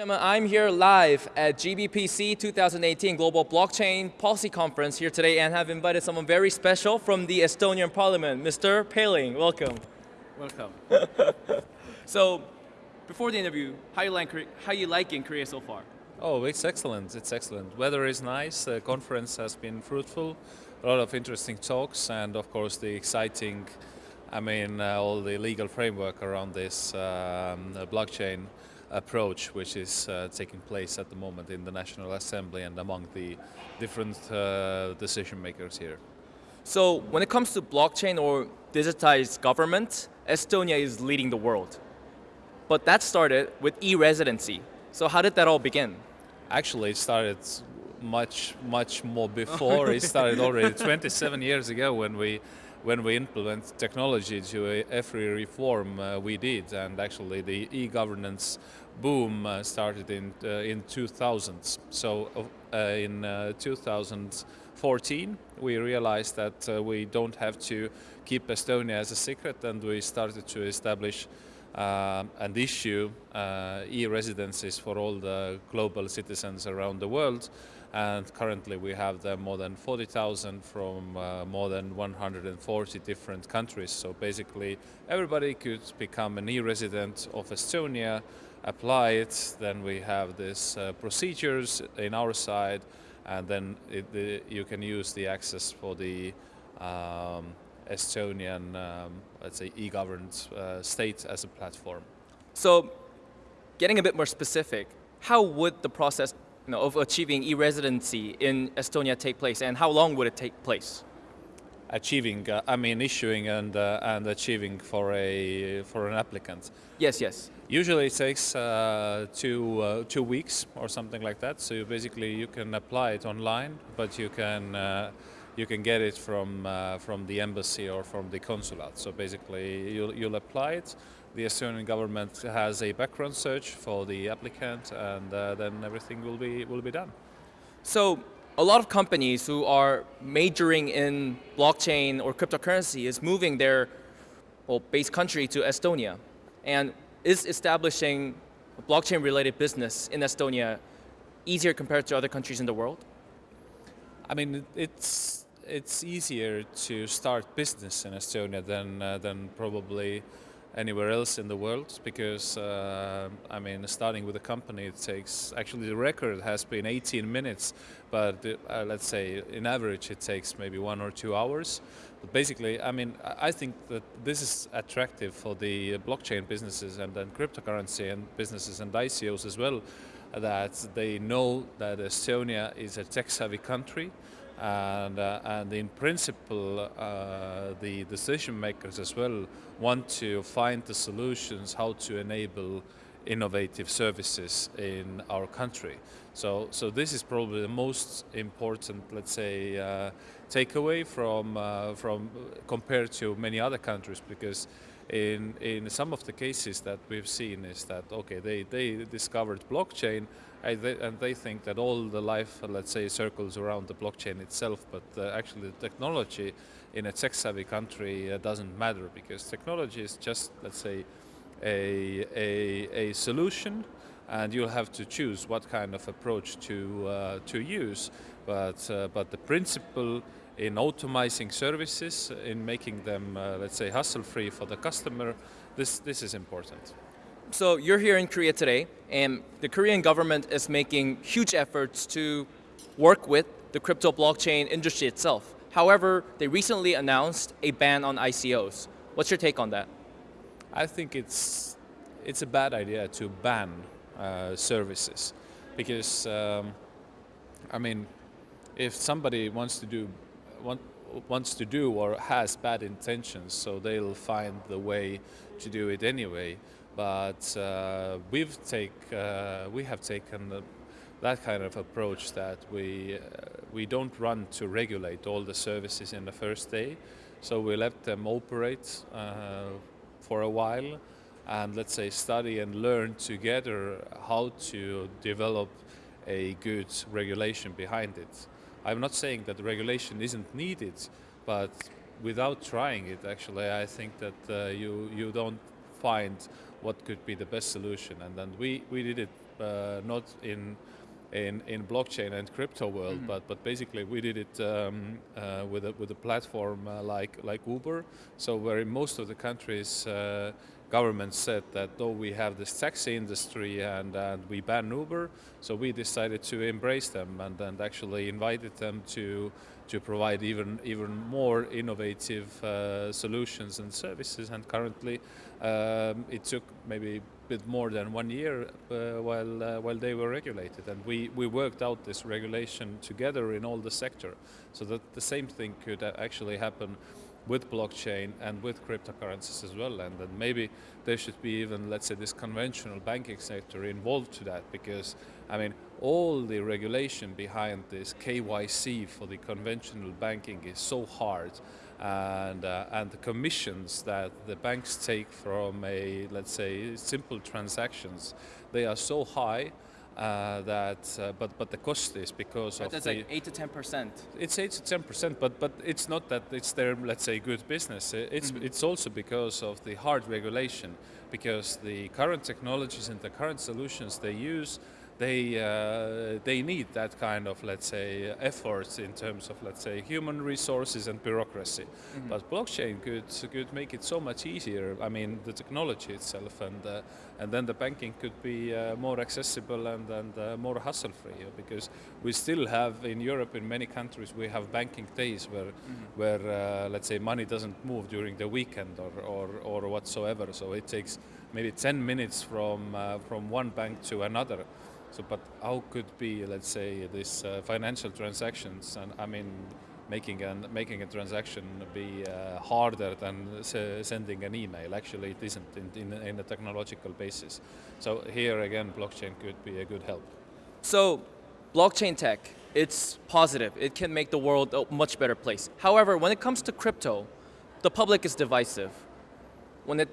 Ladies I'm here live at GBPC 2018 Global Blockchain Policy Conference here today and have invited someone very special from the Estonian Parliament, Mr. Palling. Welcome. Welcome. so, before the interview, how you like how you liking Korea so far? Oh, it's excellent. It's excellent. Weather is nice. The conference has been fruitful. A lot of interesting talks, and of course the exciting, I mean, uh, all the legal framework around this um, blockchain approach, which is uh, taking place at the moment in the National Assembly and among the different uh, decision makers here. So, when it comes to blockchain or digitized government, Estonia is leading the world. But that started with e-residency. So how did that all begin? Actually, it started much, much more before. it started already 27 years ago when we when we implement technology to every reform uh, we did and actually the e-governance boom uh, started in uh, in 2000s so uh, in uh, 2014 we realized that uh, we don't have to keep Estonia as a secret and we started to establish uh, and issue e-residencies for all the global citizens around the world. And currently we have more than 40,000 from more than 140 different countries. So basically everybody could become an e-resident of Estonia, apply it, then we have these uh, procedures in our side, and then it, the, you can use the access for the um, Estonian, um, let's say, e-governed uh, state as a platform. So, getting a bit more specific, how would the process you know, of achieving e-residency in Estonia take place, and how long would it take place? Achieving, uh, I mean, issuing and uh, and achieving for a for an applicant. Yes, yes. Usually it takes uh, two uh, two weeks or something like that. So you basically you can apply it online, but you can uh, you can get it from uh, from the embassy or from the consulate. So basically, you'll you'll apply it. The Estonian government has a background search for the applicant, and uh, then everything will be will be done. So. A lot of companies who are majoring in blockchain or cryptocurrency is moving their well, base country to Estonia and is establishing a blockchain related business in Estonia easier compared to other countries in the world? I mean, it's it's easier to start business in Estonia than uh, than probably anywhere else in the world because uh, I mean starting with a company it takes actually the record has been 18 minutes but uh, let's say in average it takes maybe one or two hours. But basically I mean I think that this is attractive for the blockchain businesses and then cryptocurrency and businesses and ICOs as well that they know that Estonia is a tech-savvy country and, uh, and in principle uh, the decision makers as well want to find the solutions how to enable innovative services in our country. So, so this is probably the most important, let's say, uh, takeaway from, uh, from compared to many other countries because in, in some of the cases that we've seen is that, okay, they, they discovered blockchain and they, and they think that all the life, let's say, circles around the blockchain itself, but uh, actually the technology in a tech-savvy country uh, doesn't matter because technology is just, let's say, a, a, a solution and you'll have to choose what kind of approach to, uh, to use. But, uh, but the principle in automizing services, in making them, uh, let's say, hassle-free for the customer, this, this is important. So you're here in Korea today, and the Korean government is making huge efforts to work with the crypto blockchain industry itself. However, they recently announced a ban on ICOs. What's your take on that? I think it's, it's a bad idea to ban uh, services because, um, I mean, if somebody wants to do want, wants to do or has bad intentions, so they'll find the way to do it anyway. But uh, we've take uh, we have taken the, that kind of approach that we uh, we don't run to regulate all the services in the first day, so we let them operate uh, for a while, and let's say study and learn together how to develop a good regulation behind it. I'm not saying that regulation isn't needed, but without trying it, actually, I think that uh, you, you don't find what could be the best solution. And then we, we did it uh, not in in, in blockchain and crypto world, mm-hmm. but but basically we did it um, uh, with a with a platform uh, like like Uber. So where in most of the countries. Uh, governments said that though we have this taxi industry and, and we ban Uber, so we decided to embrace them and, and actually invited them to to provide even even more innovative uh, solutions and services. And currently, um, it took maybe a bit more than one year uh, while uh, while they were regulated, and we we worked out this regulation together in all the sector, so that the same thing could actually happen with blockchain and with cryptocurrencies as well and then maybe there should be even let's say this conventional banking sector involved to that because I mean all the regulation behind this KYC for the conventional banking is so hard and, uh, and the commissions that the banks take from a, let's say, simple transactions, they are so high uh, that, uh, but but the cost is because but of that's the, like eight to ten percent. It's eight to ten percent, but but it's not that it's their let's say good business. It's mm-hmm. it's also because of the hard regulation, because the current technologies and the current solutions they use they uh, they need that kind of let's say efforts in terms of let's say human resources and bureaucracy. Mm-hmm. But blockchain could could make it so much easier. I mean the technology itself and uh, and then the banking could be uh, more accessible and and uh, more hassle free because we still have in Europe in many countries we have banking days where mm-hmm. where uh, let's say money doesn't move during the weekend or or, or whatsoever. So it takes maybe 10 minutes from uh, from one bank to another. So, but how could be, let's say, this uh, financial transactions, and I mean, making an making a transaction be uh, harder than sending an email? Actually, it isn't in, in, in a technological basis. So here again, blockchain could be a good help. So, blockchain tech, it's positive. It can make the world a much better place. However, when it comes to crypto, the public is divisive. When it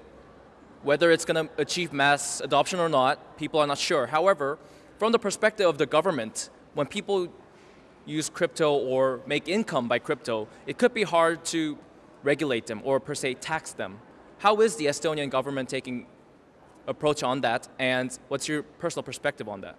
whether it's going to achieve mass adoption or not, people are not sure. However, from the perspective of the government, when people use crypto or make income by crypto, it could be hard to regulate them or per se tax them. How is the Estonian government taking approach on that and what's your personal perspective on that?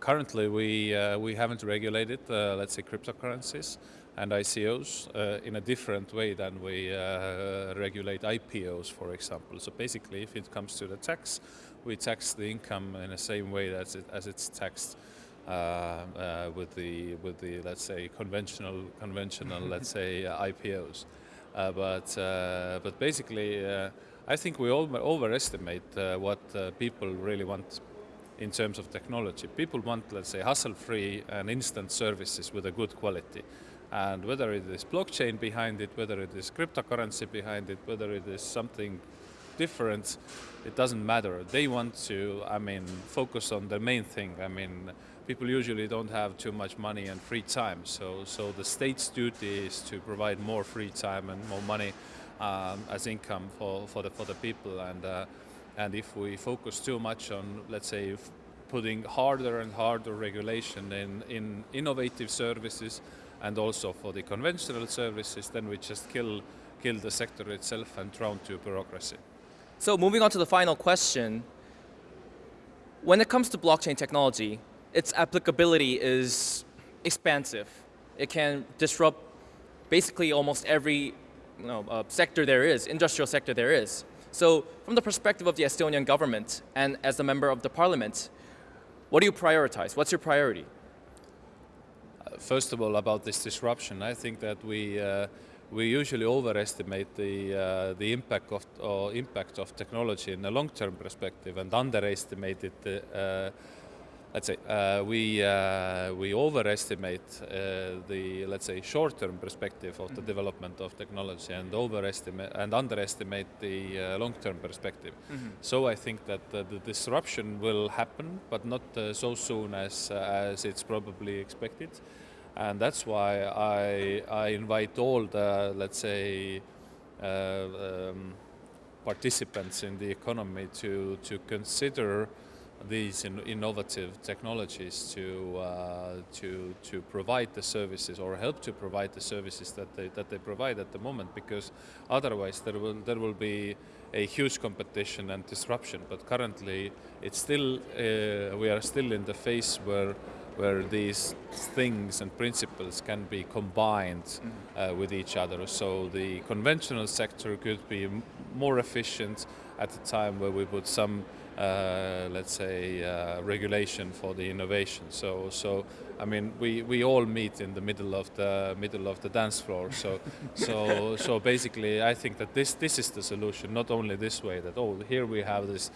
Currently we, uh, we haven't regulated, uh, let's say, cryptocurrencies and ICOs uh, in a different way than we uh, regulate IPOs, for example. So basically, if it comes to the tax, we tax the income in the same way as, it, as it's taxed uh, uh, with the with the let's say conventional conventional let's say uh, IPOs. Uh, but uh, but basically, uh, I think we all overestimate what people really want in terms of technology. People want let's say hassle-free and instant services with a good quality. And whether it is blockchain behind it, whether it is cryptocurrency behind it, whether it is something different, it doesn't matter. They want to, I mean, focus on the main thing. I mean, people usually don't have too much money and free time, so so the state's duty is to provide more free time and more money um, as income for, for the for the people. And uh, and if we focus too much on, let's say, putting harder and harder regulation in in innovative services and also for the conventional services, then we just kill kill the sector itself and drown to bureaucracy. So moving on to the final question, when it comes to blockchain technology, its applicability is expansive. It can disrupt basically almost every you know, uh, sector there is, industrial sector there is. So from the perspective of the Estonian government and as a member of the parliament, what do you prioritize? What's your priority? Uh, first of all, about this disruption, I think that we uh, we usually overestimate the uh, the impact of uh, impact of technology in a long-term perspective and underestimate it. Uh, let's say uh, we uh, we overestimate uh, the let's say short-term perspective of the mm -hmm. development of technology and overestimate and underestimate the long-term perspective. Mm -hmm. So I think that the disruption will happen, but not so soon as as it's probably expected and that's why I, I invite all the, let's say, uh, um, participants in the economy to, to consider these in innovative technologies to, uh, to, to provide the services or help to provide the services that they, that they provide at the moment because otherwise there will, there will be a huge competition and disruption. But currently, it's still uh, we are still in the phase where where these things and principles can be combined uh, with each other. So the conventional sector could be m- more efficient at the time where we put some, uh, let's say, uh, regulation for the innovation. So, so I mean, we, we all meet in the middle of the middle of the dance floor. So, so, so basically, I think that this this is the solution. Not only this way that oh, here we have this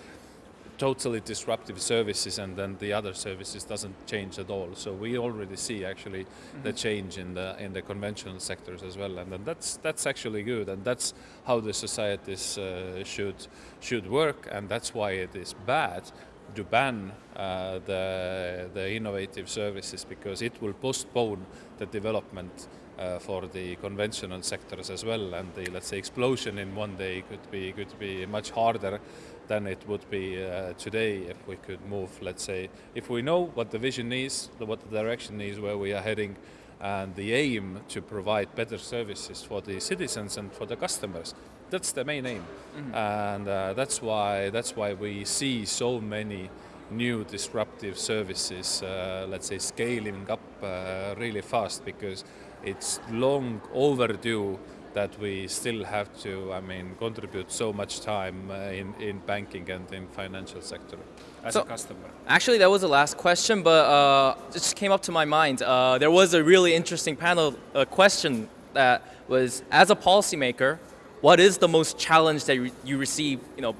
totally disruptive services and then the other services doesn't change at all. So we already see actually mm-hmm. the change in the in the conventional sectors as well. And then that's that's actually good. And that's how the societies uh, should should work. And that's why it is bad to ban uh, the the innovative services because it will postpone the development uh, for the conventional sectors as well and the let's say explosion in one day could be could be much harder than it would be uh, today if we could move, let's say, if we know what the vision is, what the direction is, where we are heading, and the aim to provide better services for the citizens and for the customers. That's the main aim, mm-hmm. and uh, that's why that's why we see so many new disruptive services, uh, let's say, scaling up uh, really fast because it's long overdue that we still have to, I mean, contribute so much time uh, in, in banking and in financial sector as so, a customer. Actually, that was the last question, but uh, it just came up to my mind. Uh, there was a really interesting panel uh, question that was, as a policymaker, what is the most challenge that you, you receive, you know,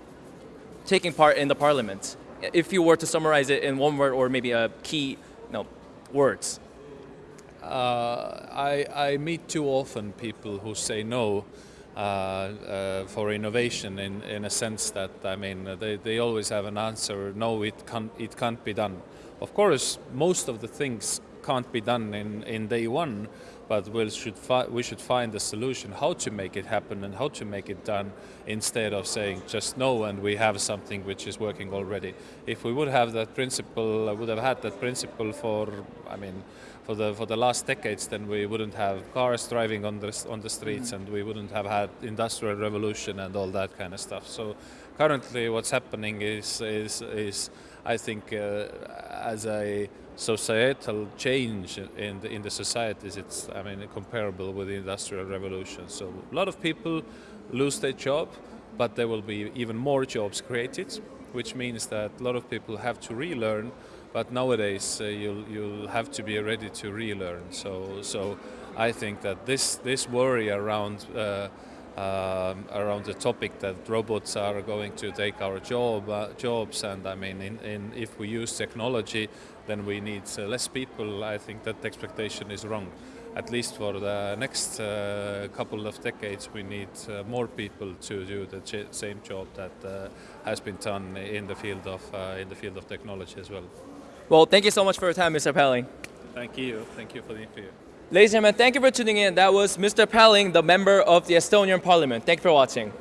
taking part in the parliament? If you were to summarize it in one word or maybe a key, you know, words. Uh, I, I meet too often people who say no uh, uh, for innovation in, in a sense that I mean they, they always have an answer no it can't it can't be done. Of course most of the things can't be done in, in day one but we should fi- we should find a solution how to make it happen and how to make it done instead of saying just no and we have something which is working already if we would have that principle I would have had that principle for I mean for the for the last decades then we wouldn't have cars driving on the on the streets mm-hmm. and we wouldn't have had industrial revolution and all that kind of stuff so currently what's happening is is is I think uh, as a societal change in the, in the societies, it's I mean comparable with the industrial revolution. So a lot of people lose their job, but there will be even more jobs created, which means that a lot of people have to relearn. But nowadays, uh, you'll you'll have to be ready to relearn. So so I think that this this worry around. Uh, um, around the topic that robots are going to take our job uh, jobs and I mean in, in, if we use technology then we need less people I think that expectation is wrong at least for the next uh, couple of decades we need uh, more people to do the ch- same job that uh, has been done in the field of uh, in the field of technology as well well thank you so much for your time Mr. Pelling thank you thank you for the interview Ladies and gentlemen, thank you for tuning in. That was Mr. Pelling, the member of the Estonian Parliament. Thank you for watching.